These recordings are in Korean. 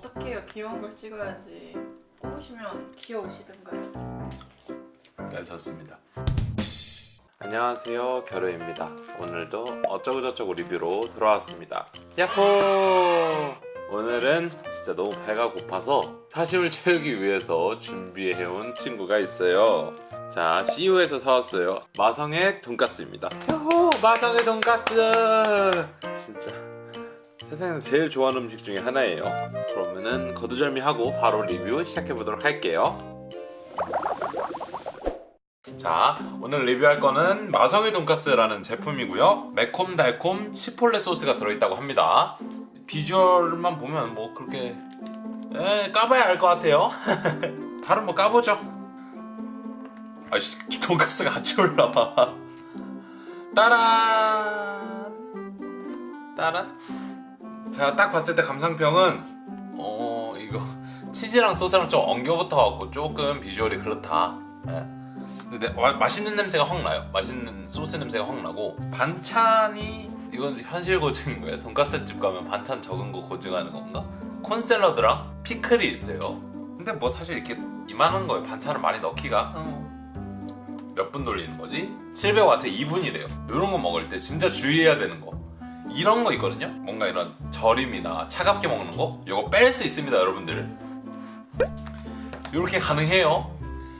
어떡해요 귀여운 걸 찍어야지 꼬우시면 귀여우시던가요 네, 좋습니다. 안녕하세요, 겨루입니다. 오늘도 어쩌고저쩌고 리뷰로 돌아왔습니다. 야호! 오늘은 진짜 너무 배가 고파서 사심을 채우기 위해서 준비해온 친구가 있어요. 자, CU에서 사왔어요. 마성의 돈가스입니다. 야호! 마성의 돈가스! 진짜 세상에서 제일 좋아하는 음식 중에 하나예요. 그러면은 거두절미하고 바로 리뷰 시작해보도록 할게요. 자 오늘 리뷰할 거는 마성의 돈가스라는 제품이고요. 매콤달콤 치폴레 소스가 들어있다고 합니다. 비주얼만 보면 뭐 그렇게 에, 까봐야 알 것 같아요. 바로 뭐 까보죠. 아씨 돈가스가 같이 올라와. 따란! 따란 제가 딱 봤을 때 감상평은 어 이거 치즈랑 소스랑 좀 엉겨 붙어갖고 조금 비주얼이 그렇다 예. 근데 마, 맛있는 냄새가 확 나요. 맛있는 소스 냄새가 확 나고 반찬이 이건 현실 고증인 거예요. 돈가스 집 가면 반찬 적은 거 고증하는 건가? 콘샐러드랑 피클이 있어요. 근데 뭐 사실 이렇게 이만한 거에 반찬을 많이 넣기가 몇 분 돌리는 거지? 700와트 2분이래요. 이런 거 먹을 때 진짜 주의해야 되는 거. 이런 거 있거든요. 뭔가 이런 절임이나 차갑게 먹는 거? 이거 뺄 수 있습니다, 여러분들. 이렇게 가능해요.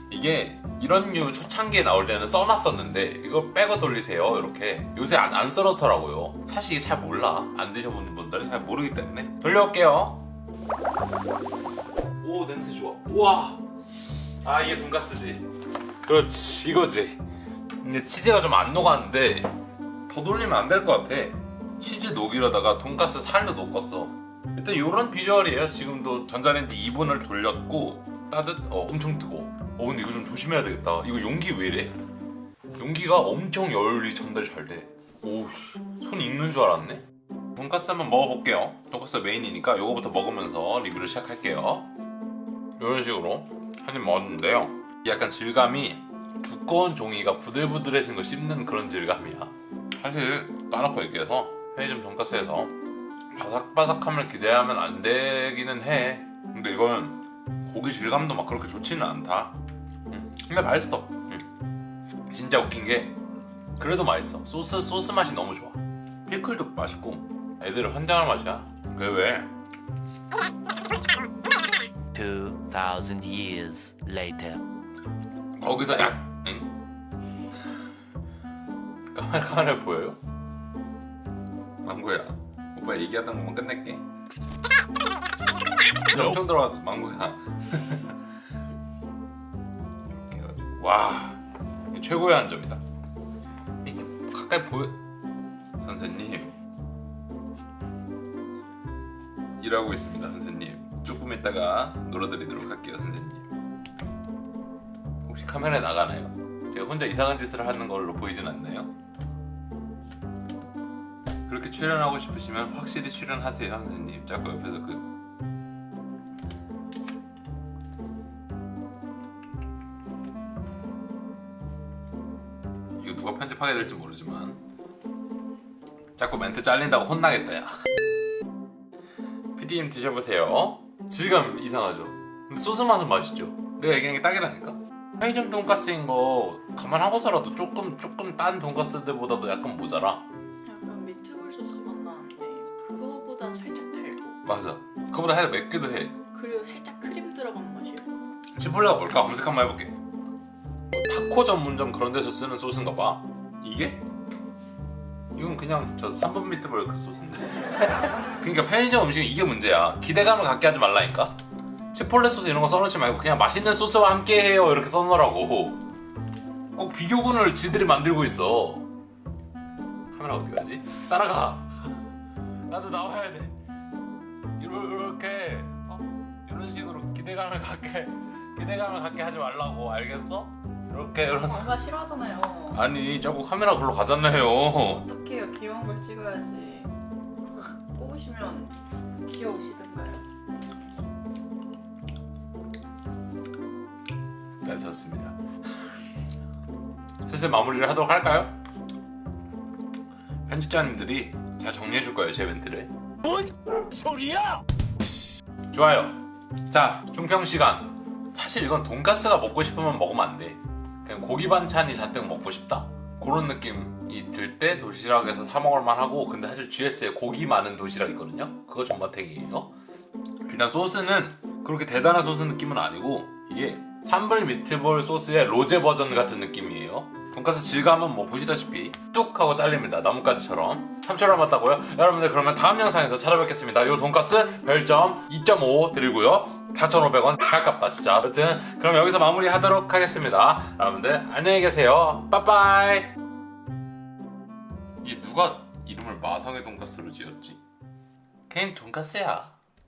이게 이런 류 초창기에 나올 때는 써놨었는데 이거 빼고 돌리세요 이렇게. 요새 안, 안 썰어더라고요. 사실 이게 잘 몰라. 안 드셔보는 분들은 잘 모르기 때문에. 돌려올게요. 오 냄새 좋아. 우와. 아 이게 돈가스지. 그렇지 이거지. 근데 치즈가 좀 안 녹았는데 더 돌리면 안 될 것 같아 치즈 녹이려다가 돈가스 살도 녹았어. 일단 이런 비주얼이에요. 지금도 전자레인지 2분을 돌렸고 따뜻 어 엄청 뜨거워 어 근데 이거 좀 조심해야 되겠다. 이거 용기 왜 이래? 용기가 엄청 열이 전달 잘돼. 오우씨 손 익는 줄 알았네. 돈가스 한번 먹어볼게요. 돈가스 메인이니까 이거부터 먹으면서 리뷰를 시작할게요. 이런 식으로 한 입 먹었는데요. 약간 질감이 두꺼운 종이가 부들부들해진 거 씹는 그런 질감이야. 사실 까놓고 얘기해서 편의점 돈가스에서. 바삭바삭함을 기대하면 안 되기는 해. 근데 이거는 고기 질감도 막 그렇게 좋지는 않다. 음, 근데 맛있어. 음. 진짜 웃긴 게 그래도 맛있어. 소스 소스 맛이 너무 좋아. 피클도 맛있고 애들은 환장할 맛이야. 그왜? 2,000 years later. 거기서 약 응? 카메라 카메라 보여요? 망고야. 오빠 얘기하던 것만 끝낼게. 엄청 들어와 망고야. 이렇게 해가지고 와 최고의 한 점이다. 이게 가까이 보여 선생님. 일하고 있습니다 선생님. 조금 있다가 놀아드리도록 할게요 선생님. 혹시 카메라에 나가나요? 제가 혼자 이상한 짓을 하는 걸로 보이진 않나요? 그렇게 출연하고 싶으시면 확실히 출연하세요 선생님 자꾸 옆에서 그 이거 누가 편집하게 될지 모르지만 자꾸 멘트 잘린다고 혼나겠다 야 PD님 드셔보세요 질감 이상하죠? 근데 소스 맛은 맛있죠? 내가 얘기한 게 딱이라니까? 편의점 돈가스인 거 감안하고서라도 조금 조금 딴 돈가스들보다도 약간 모자라 맞아. 그거보다 살짝 맵기도 해. 그리고 살짝 크림 들어간 맛이고. 치폴레가 뭘까? 검색 한번 해볼게. 뭐 타코 전문점 그런 데서 쓰는 소스인가 봐. 이게? 이건 그냥 저 3분 미트볼 그 소스인데. 그러니까 편의점 음식은 이게 문제야. 기대감을 갖게 하지 말라니까. 치폴레 소스 이런 거 써놓지 말고 그냥 맛있는 소스와 함께 해요. 이렇게 써놓으라고. 꼭 비교군을 지들이 만들고 있어. 카메라 어디 가지? 따라가. 나도 나와야 돼 이렇게 어? 이런 식으로 기대감을 갖게 기대감을 갖게 하지 말라고 알겠어? 이렇게 이런 엄마 싫어하잖아요 아니 자꾸 카메라 글로 가잖아요 어떡해요 귀여운 걸 찍어야지 꼬우시면 귀여우시던가요 네 좋습니다 슬슬 마무리를 하도록 할까요? 편집자님들이 잘 정리해 줄 거예요 제 멘트를 뭔 소리야? 좋아요. 자, 중평 시간. 사실 이건 돈가스가 먹고 싶으면 먹으면 안 돼. 그냥 고기 반찬이 잔뜩 먹고 싶다. 그런 느낌이 들 때 도시락에서 사 먹을 만 하고 근데 사실 GS에 고기 많은 도시락 있거든요. 그거 존맛탱이에요. 일단 소스는 그렇게 대단한 소스 느낌은 아니고 이게 산불 미트볼 소스의 로제 버전 같은 느낌이에요. 돈가스 질감은 뭐 보시다시피 뚝 하고 잘립니다. 나뭇가지처럼. 3초를 남았다고요? 여러분들 그러면 다음 영상에서 찾아뵙겠습니다. 요 돈가스 별점 2.5 드리고요. 4,500원 아깝다 진짜. 아무튼 그럼 여기서 마무리 하도록 하겠습니다. 여러분들 안녕히 계세요. 빠빠이. 이게 누가 이름을 마성의 돈가스로 지었지? 걔는 돈가스야.